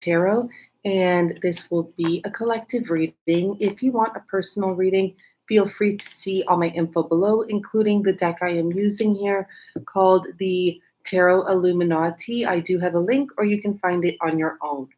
Tarot, and this will be a collective reading. If you want a personal reading, feel free to see all my info below, including the deck I am using here called the Tarot Illuminati. I do have a link, or you can find it on your own.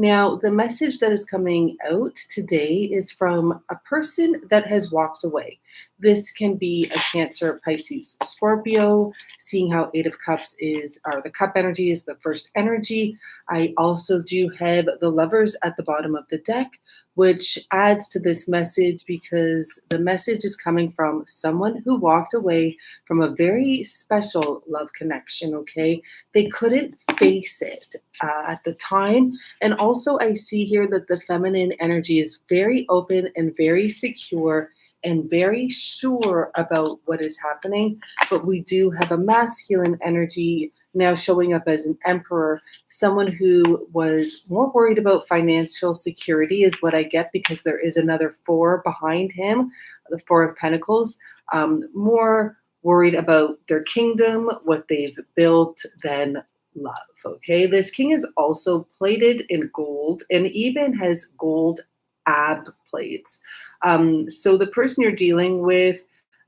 Now, the message that is coming out today is from a person that has walked away. This can be a Cancer, Pisces, Scorpio, seeing how Eight of Cups is, or the cup energy is the first energy. I also do have the lovers at the bottom of the deck, which adds to this message because the message is coming from someone who walked away from a very special love connection, okay? They couldn't face it uh, at the time. And also, I see here that the feminine energy is very open and very secure and very sure about what is happening. But we do have a masculine energy now showing up as an emperor, someone who was more worried about financial security, is what I get because there is another four behind him, the Four of Pentacles, um, more worried about their kingdom, what they've built, than love. Okay, this king is also plated in gold and even has gold ab plates. Um, so the person you're dealing with,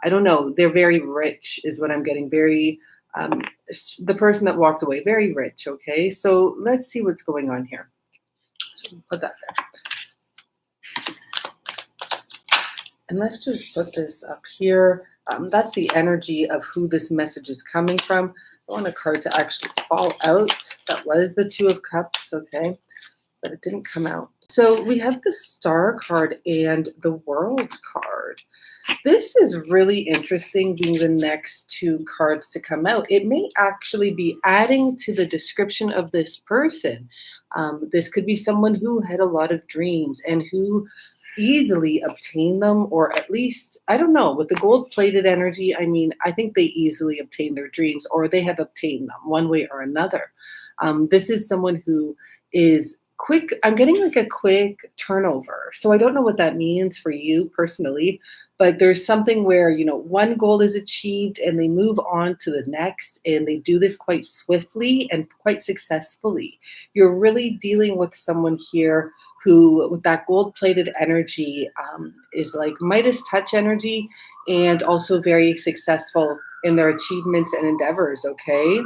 I don't know, they're very rich, is what I'm getting. Very, um, the person that walked away, very rich. Okay, so let's see what's going on here. Put that there. And let's just put this up here. Um, that's the energy of who this message is coming from. I want a card to actually fall out. That was the Two of Cups, okay, but it didn't come out. So we have the Star card and the World card. This is really interesting being the next two cards to come out. It may actually be adding to the description of this person. Um, this could be someone who had a lot of dreams and who easily obtain them, or at least, I don't know, with the gold plated energy, I mean, I think they easily obtain their dreams or they have obtained them one way or another. Um, this is someone who is quick, I'm getting like a quick turnover. So I don't know what that means for you personally, but there's something where, you know, one goal is achieved and they move on to the next and they do this quite swiftly and quite successfully. You're really dealing with someone here who, with that gold plated energy, um, is like Midas touch energy and also very successful in their achievements and endeavors, okay?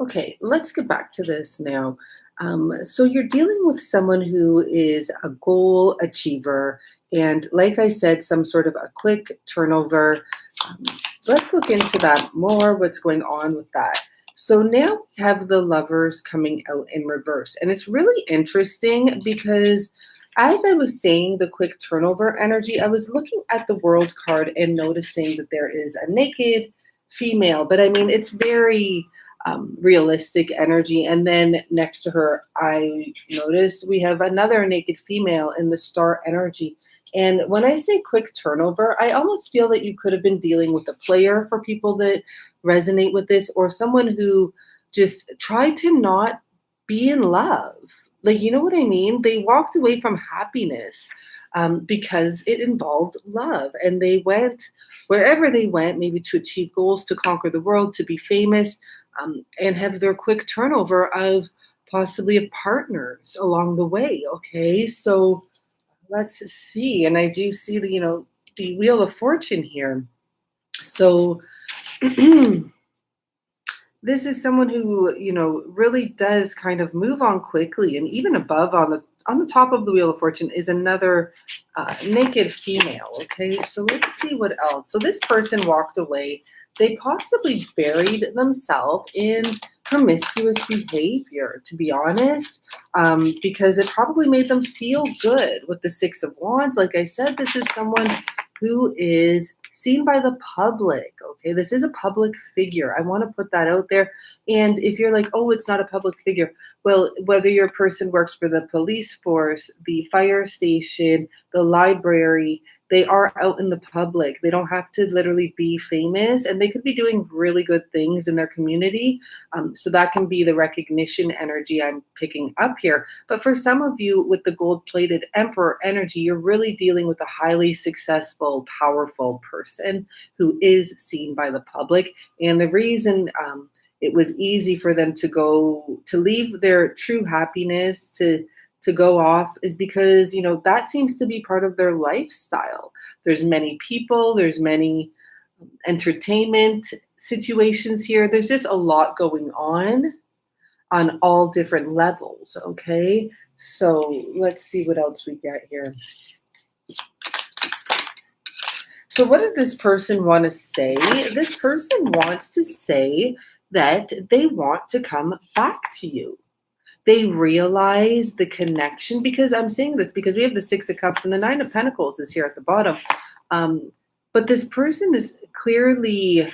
Okay, let's get back to this now. Um, so you're dealing with someone who is a goal achiever, and like I said, some sort of a quick turnover. Um, let's look into that more, what's going on with that. So now we have the lovers coming out in reverse. And it's really interesting because as I was saying the quick turnover energy, I was looking at the world card and noticing that there is a naked female. But I mean, it's very um, realistic energy. And then next to her, I noticed we have another naked female in the star energy. And when I say quick turnover, I almost feel that you could have been dealing with a player for people that resonate with this or someone who just tried to not be in love. Like, you know what I mean? They walked away from happiness um, because it involved love. And they went wherever they went, maybe to achieve goals, to conquer the world, to be famous, um, and have their quick turnover of possibly of partners along the way. Okay, so let's see. And I do see the, you know, the Wheel of Fortune here. So this is someone who, you know, really does kind of move on quickly and even above on the on the top of the Wheel of Fortune is another uh, naked female. Okay, so let's see what else. So this person walked away. They possibly buried themselves in promiscuous behavior, to be honest, um, because it probably made them feel good with the Six of Wands. Like I said, this is someone who is seen by the public. Okay, this is a public figure. I want to put that out there. And if you're like, oh, it's not a public figure, well, whether your person works for the police force, the fire station, the library, they are out in the public. They don't have to literally be famous and they could be doing really good things in their community. Um, so that can be the recognition energy I'm picking up here. But for some of you with the gold plated emperor energy, you're really dealing with a highly successful, powerful person who is seen by the public. And the reason um, it was easy for them to go to leave their true happiness to to go off is because you know that seems to be part of their lifestyle. There's many people there's many um, entertainment situations here. There's just a lot going on on all different levels okay? So let's see what else we get here. So what does this person want to say? This person wants to say that they want to come back to you they realize the connection because I'm seeing this because we have the Six of Cups and the Nine of Pentacles is here at the bottom. Um, but this person is clearly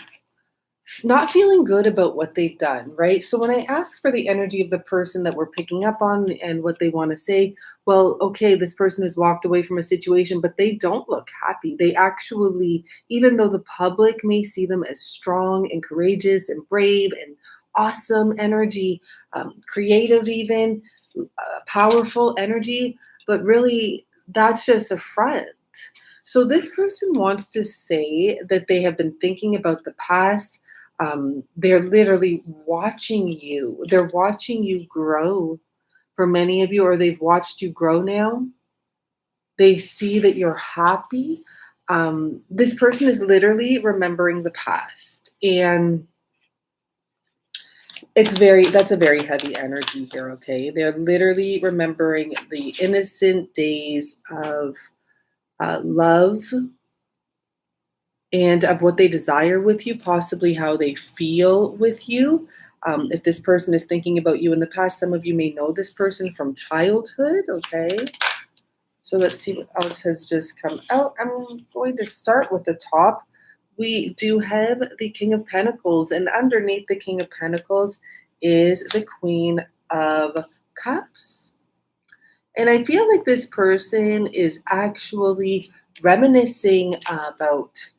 not feeling good about what they've done, right? So when I ask for the energy of the person that we're picking up on and what they want to say, well, okay, this person has walked away from a situation, but they don't look happy. They actually, even though the public may see them as strong and courageous and brave and awesome energy, um, creative, even uh, powerful energy, but really that's just a front. So this person wants to say that they have been thinking about the past. Um, they're literally watching you. They're watching you grow. For many of you, or they've watched you grow now. They see that you're happy. Um, this person is literally remembering the past and it's very that's a very heavy energy here okay? They're literally remembering the innocent days of uh, love and of what they desire with you possibly how they feel with you. Um, if this person is thinking about you in the past some of you may know this person from childhood okay? So let's see what else has just come out. I'm going to start with the top we do have the King of Pentacles, and underneath the King of Pentacles is the Queen of Cups. And I feel like this person is actually reminiscing about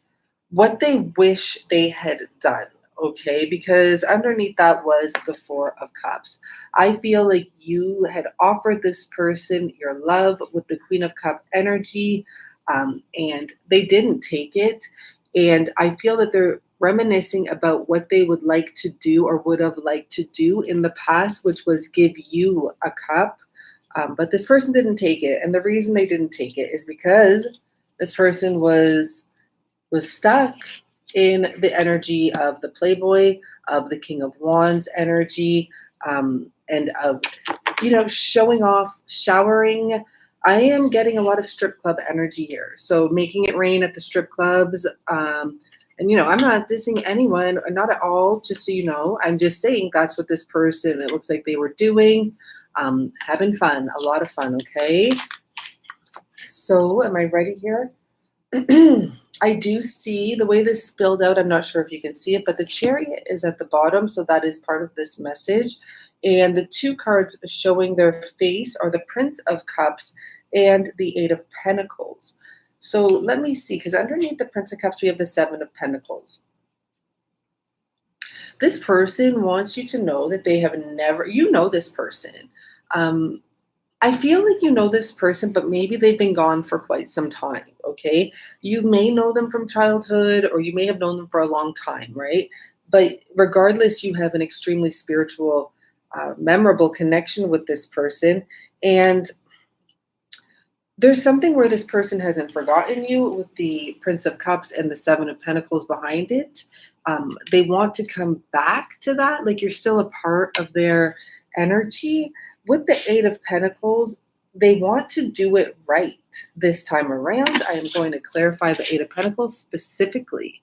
what they wish they had done, okay? Because underneath that was the Four of Cups. I feel like you had offered this person your love with the Queen of Cup energy, um, and they didn't take it. And I feel that they're reminiscing about what they would like to do or would have liked to do in the past, which was give you a cup. Um, but this person didn't take it. And the reason they didn't take it is because this person was was stuck in the energy of the playboy, of the king of wands energy, um, and of, you know, showing off, showering I am getting a lot of strip club energy here. So making it rain at the strip clubs. Um, and, you know, I'm not dissing anyone, not at all, just so you know. I'm just saying that's what this person, it looks like they were doing. Um, having fun, a lot of fun, okay? So am I ready here? I do see the way this spilled out. I'm not sure if you can see it, but the chariot is at the bottom. So that is part of this message. And the two cards showing their face are the Prince of Cups and the Eight of Pentacles. So let me see, because underneath the Prince of Cups, we have the Seven of Pentacles. This person wants you to know that they have never, you know this person. Um, I feel like you know this person, but maybe they've been gone for quite some time, okay? You may know them from childhood or you may have known them for a long time, right? But regardless, you have an extremely spiritual, uh, memorable connection with this person. And there's something where this person hasn't forgotten you with the Prince of Cups and the Seven of Pentacles behind it. Um, they want to come back to that, like you're still a part of their energy. With the Eight of Pentacles, they want to do it right this time around. I am going to clarify the Eight of Pentacles specifically.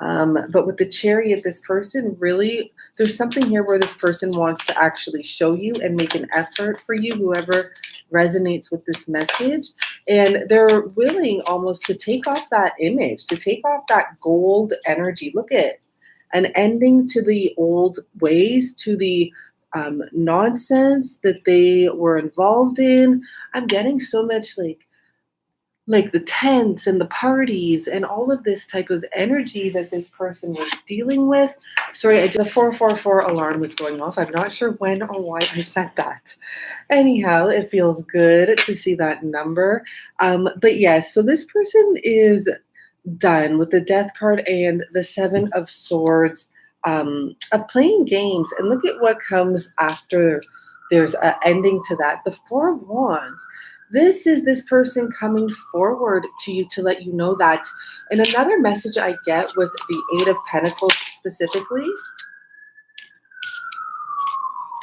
Um, but with the chariot, this person really, there's something here where this person wants to actually show you and make an effort for you, whoever resonates with this message. And they're willing almost to take off that image, to take off that gold energy. Look at an ending to the old ways, to the um, nonsense that they were involved in. I'm getting so much like like the tents and the parties and all of this type of energy that this person was dealing with. Sorry, I, the 444 alarm was going off. I'm not sure when or why I said that. Anyhow, it feels good to see that number. Um, but yes, so this person is done with the death card and the seven of swords um, of playing games. And look at what comes after there's an ending to that. The four of wands this is this person coming forward to you to let you know that. And another message I get with the Eight of Pentacles specifically.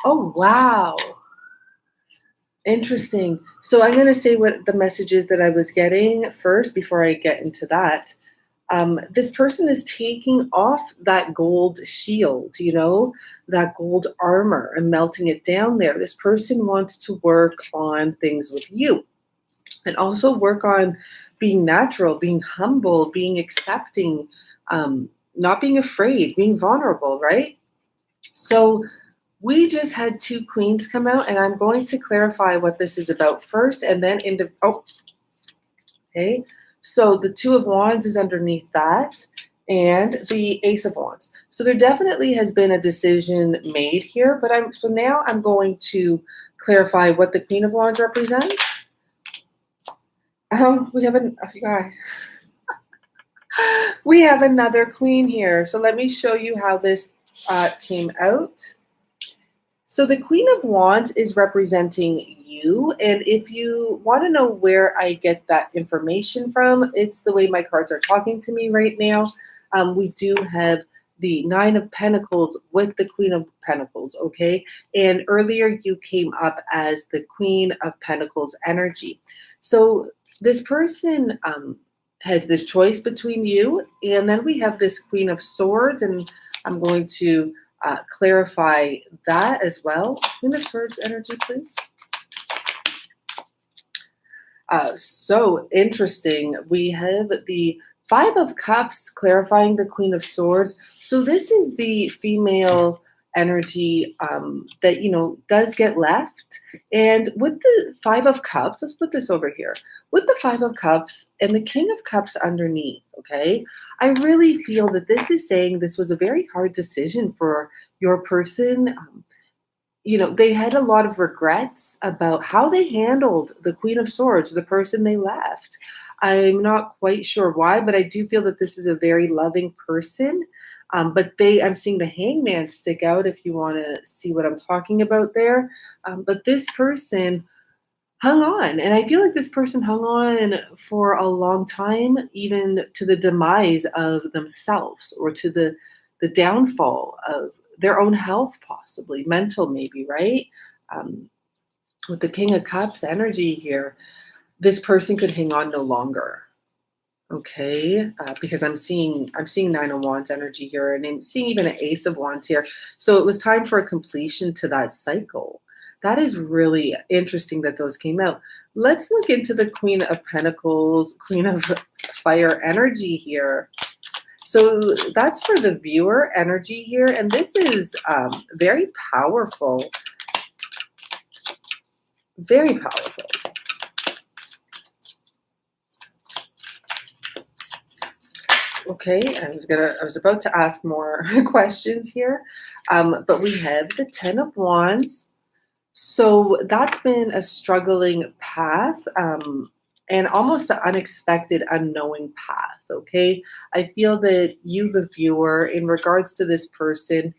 Oh, wow. Interesting. So I'm going to say what the messages that I was getting first before I get into that. Um, this person is taking off that gold shield, you know, that gold armor and melting it down there. This person wants to work on things with you and also work on being natural, being humble, being accepting, um, not being afraid, being vulnerable, right? So we just had two queens come out, and I'm going to clarify what this is about first, and then into oh, okay. So the Two of Wands is underneath that, and the Ace of Wands. So there definitely has been a decision made here, but I'm so now I'm going to clarify what the Queen of Wands represents. Um, we have an oh, guys. we have another queen here. So let me show you how this uh, came out. So the Queen of Wands is representing you. And if you want to know where I get that information from, it's the way my cards are talking to me right now. Um, we do have the Nine of Pentacles with the Queen of Pentacles, okay? And earlier you came up as the Queen of Pentacles energy. So this person um, has this choice between you, and then we have this Queen of Swords, and I'm going to uh, clarify that as well. Queen of Swords energy, please. Uh, so interesting. We have the Five of Cups clarifying the Queen of Swords. So this is the female energy um, that, you know, does get left. And with the Five of Cups, let's put this over here. With the Five of Cups and the King of Cups underneath, okay, I really feel that this is saying this was a very hard decision for your person. Um, you know, they had a lot of regrets about how they handled the Queen of Swords, the person they left. I'm not quite sure why, but I do feel that this is a very loving person. Um, but they, I'm seeing the hangman stick out if you want to see what I'm talking about there. Um, but this person hung on, and I feel like this person hung on for a long time, even to the demise of themselves or to the the downfall of their own health, possibly mental, maybe, right? Um, with the King of Cups energy here, this person could hang on no longer. Okay, uh, because I'm seeing I'm seeing Nine of Wands energy here, and I'm seeing even an Ace of Wands here. So it was time for a completion to that cycle. That is really interesting that those came out. Let's look into the Queen of Pentacles, Queen of Fire energy here. So that's for the viewer energy here. And this is um, very powerful. Very powerful. Okay, I was gonna I was about to ask more questions here. Um, but we have the Ten of Wands. So that's been a struggling path. Um, and almost an unexpected, unknowing path. Okay. I feel that you, the viewer, in regards to this person,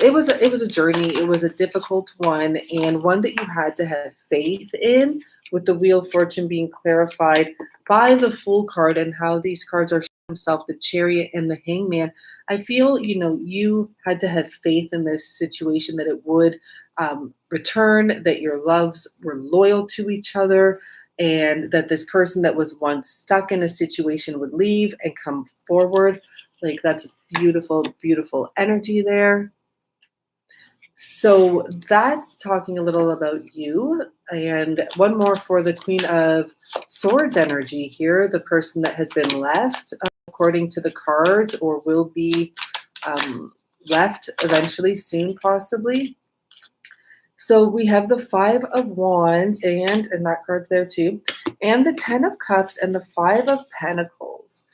it was a, it was a journey. It was a difficult one, and one that you had to have faith in. With the Wheel of Fortune being clarified by the Fool card and how these cards are himself, the Chariot and the Hangman. I feel you know you had to have faith in this situation that it would um, return, that your loves were loyal to each other, and that this person that was once stuck in a situation would leave and come forward. Like that's beautiful, beautiful energy there. So that's talking a little about you. And one more for the Queen of Swords energy here, the person that has been left, according to the cards, or will be um, left eventually, soon, possibly. So we have the Five of Wands, and and that card's there too, and the Ten of Cups and the Five of Pentacles.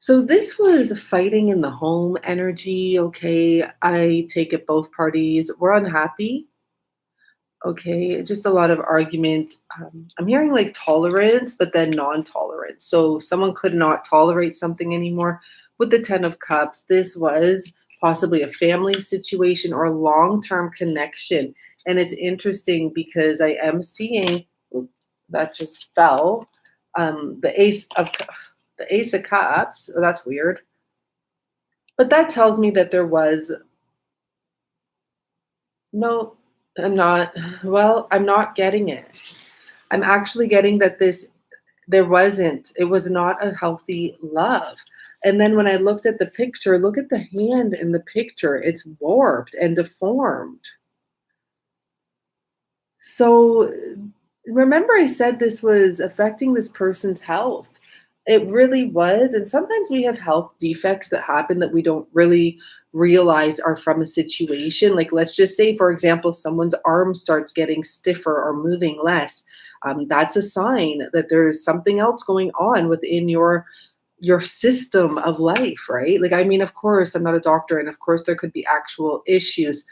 So this was fighting in the home energy. Okay, I take it both parties were unhappy. Okay, just a lot of argument. Um, I'm hearing like tolerance, but then non-tolerance. So someone could not tolerate something anymore. With the Ten of Cups, this was possibly a family situation or a long-term connection. And it's interesting because I am seeing that just fell. Um, the Ace of the Ace of Cups. Oh, that's weird. But that tells me that there was no, I'm not, well, I'm not getting it. I'm actually getting that this, there wasn't, it was not a healthy love. And then when I looked at the picture, look at the hand in the picture. It's warped and deformed. So remember, I said this was affecting this person's health. It really was. And sometimes we have health defects that happen that we don't really realize are from a situation. Like, let's just say, for example, someone's arm starts getting stiffer or moving less. Um, that's a sign that there's something else going on within your your system of life, right? Like, I mean, of course, I'm not a doctor, and of course, there could be actual issues,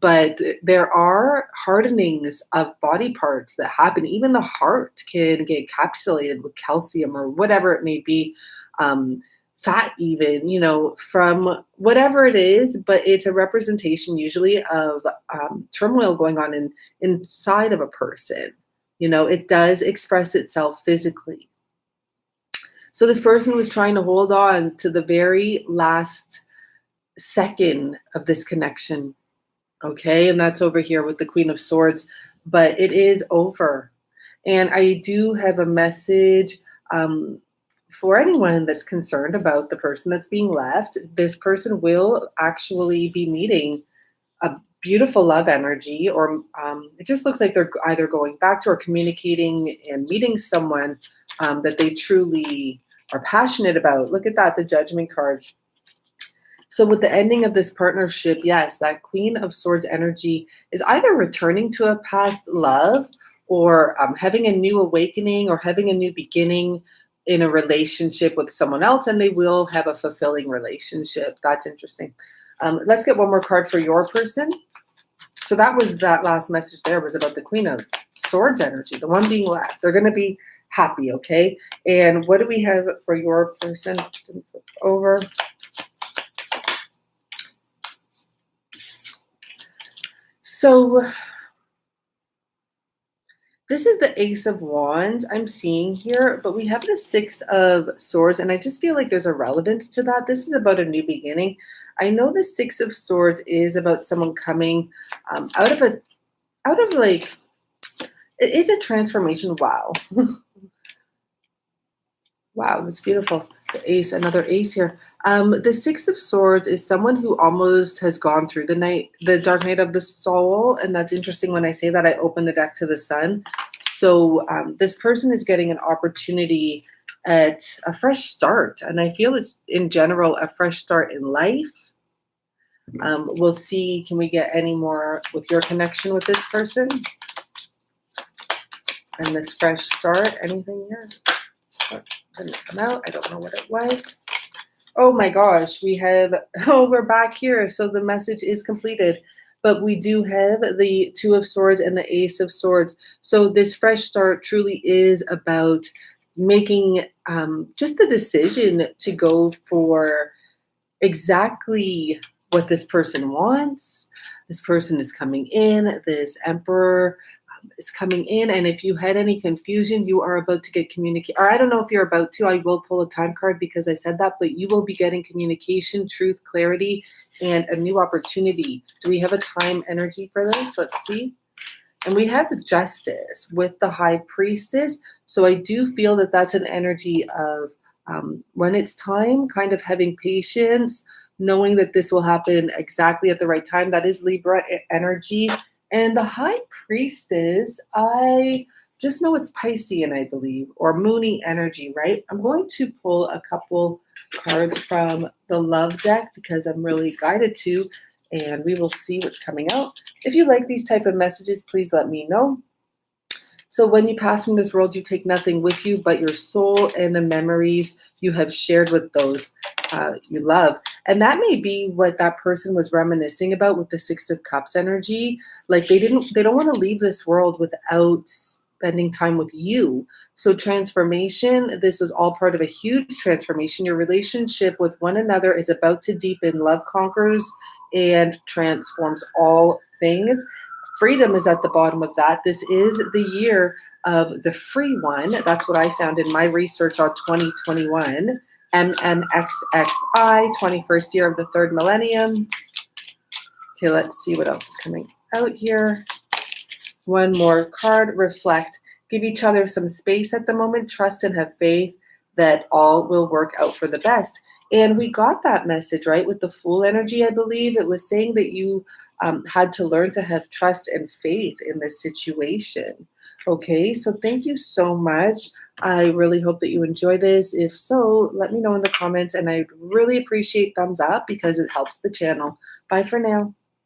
but there are hardenings of body parts that happen. Even the heart can get encapsulated with calcium or whatever it may be, um, fat, even, you know, from whatever it is, but it's a representation usually of um, turmoil going on in, inside of a person. You know, it does express itself physically. So this person was trying to hold on to the very last second of this connection Okay, and that's over here with the Queen of Swords, but it is over. And I do have a message um, for anyone that's concerned about the person that's being left. This person will actually be meeting a beautiful love energy, or um, it just looks like they're either going back to or communicating and meeting someone um, that they truly are passionate about. Look at that, the Judgment card. So with the ending of this partnership, yes, that Queen of Swords energy is either returning to a past love or um, having a new awakening or having a new beginning in a relationship with someone else, and they will have a fulfilling relationship. That's interesting. Um, let's get one more card for your person. So that was that last message there was about the Queen of Swords energy, the one being left. They're going to be happy, okay? And what do we have for your person? Over. So this is the Ace of Wands I'm seeing here, but we have the Six of Swords, and I just feel like there's a relevance to that. This is about a new beginning. I know the Six of Swords is about someone coming um, out of a, out of like, it is a transformation. Wow. wow, that's beautiful. The ace, another ace here. Um, the Six of Swords is someone who almost has gone through the night, the dark night of the soul. And that's interesting when I say that I open the deck to the sun. So um, this person is getting an opportunity at a fresh start. And I feel it's in general a fresh start in life. Um, we'll see, can we get any more with your connection with this person? And this fresh start, anything here? Didn't come out. I don't know what it was. Oh my gosh, we have, oh, we're back here. So the message is completed. But we do have the Two of Swords and the Ace of Swords. So this fresh start truly is about making um, just the decision to go for exactly what this person wants. This person is coming in, this Emperor is coming in. And if you had any confusion, you are about to get communicate. Or I don't know if you're about to. I will pull a time card because I said that, but you will be getting communication, truth, clarity, and a new opportunity. Do we have a time energy for this? Let's see. And we have justice with the high priestess. So I do feel that that's an energy of um, when it's time, kind of having patience, knowing that this will happen exactly at the right time. That is Libra energy. And the high priestess, I just know it's Piscean, I believe, or Moony energy, right? I'm going to pull a couple cards from the love deck because I'm really guided to. and we will see what's coming out. If you like these type of messages, please let me know. So when you pass from this world, you take nothing with you but your soul and the memories you have shared with those uh, you love. And that may be what that person was reminiscing about with the Six of Cups energy. Like they didn't, they don't want to leave this world without spending time with you. So transformation, this was all part of a huge transformation. Your relationship with one another is about to deepen. Love conquers and transforms all things freedom is at the bottom of that. This is the year of the free one. That's what I found in my research on 2021. MMXXI, 21st year of the third millennium. Okay, let's see what else is coming out here. One more card, reflect. Give each other some space at the moment, trust and have faith that all will work out for the best. And we got that message, right? With the Fool energy, I believe it was saying that you um, had to learn to have trust and faith in this situation. Okay, so thank you so much. I really hope that you enjoy this. If so, let me know in the comments, and I'd really appreciate thumbs up because it helps the channel. Bye for now.